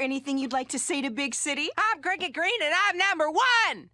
anything you'd like to say to Big City? I'm Cricket Green and I'm number one!